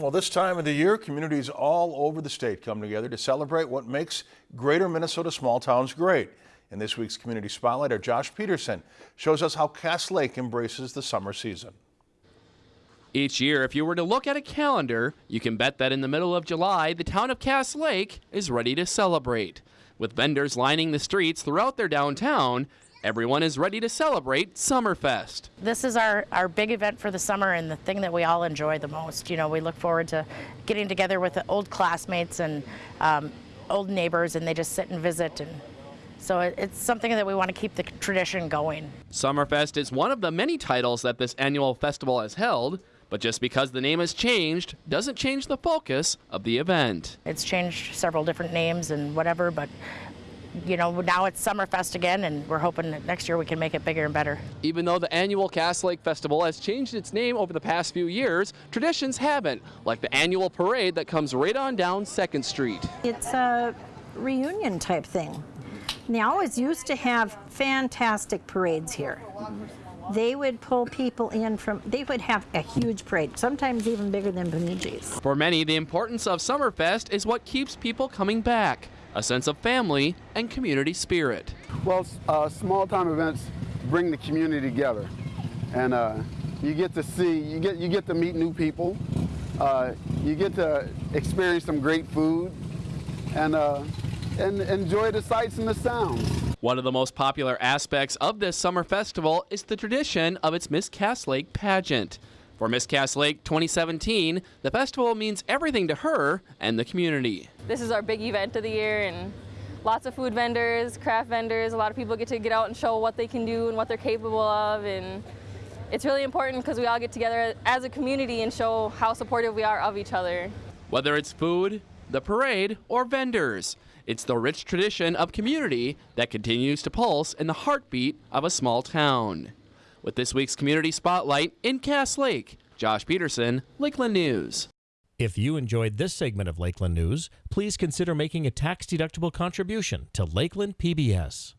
Well, this time of the year, communities all over the state come together to celebrate what makes greater Minnesota small towns great. In this week's Community Spotlight, our Josh Peterson shows us how Cass Lake embraces the summer season. Each year, if you were to look at a calendar, you can bet that in the middle of July, the town of Cass Lake is ready to celebrate. With vendors lining the streets throughout their downtown, everyone is ready to celebrate Summerfest. This is our, our big event for the summer and the thing that we all enjoy the most. You know, we look forward to getting together with the old classmates and um, old neighbors and they just sit and visit and so it's something that we want to keep the tradition going. Summerfest is one of the many titles that this annual festival has held, but just because the name has changed doesn't change the focus of the event. It's changed several different names and whatever, but you know, now it's Summerfest again, and we're hoping that next year we can make it bigger and better. Even though the annual Cass Lake Festival has changed its name over the past few years, traditions haven't, like the annual parade that comes right on down 2nd Street. It's a reunion type thing. They always used to have fantastic parades here. They would pull people in from, they would have a huge parade, sometimes even bigger than Bemidji's. For many, the importance of Summerfest is what keeps people coming back a sense of family and community spirit. Well, uh, small time events bring the community together, and uh, you get to see, you get you get to meet new people, uh, you get to experience some great food, and uh, and enjoy the sights and the sounds. One of the most popular aspects of this summer festival is the tradition of its Miss Cass Lake pageant. For Miss Cass Lake 2017, the festival means everything to her and the community. This is our big event of the year and lots of food vendors, craft vendors, a lot of people get to get out and show what they can do and what they're capable of and it's really important because we all get together as a community and show how supportive we are of each other. Whether it's food, the parade, or vendors, it's the rich tradition of community that continues to pulse in the heartbeat of a small town. With this week's Community Spotlight in Cass Lake, Josh Peterson, Lakeland News. If you enjoyed this segment of Lakeland News, please consider making a tax-deductible contribution to Lakeland PBS.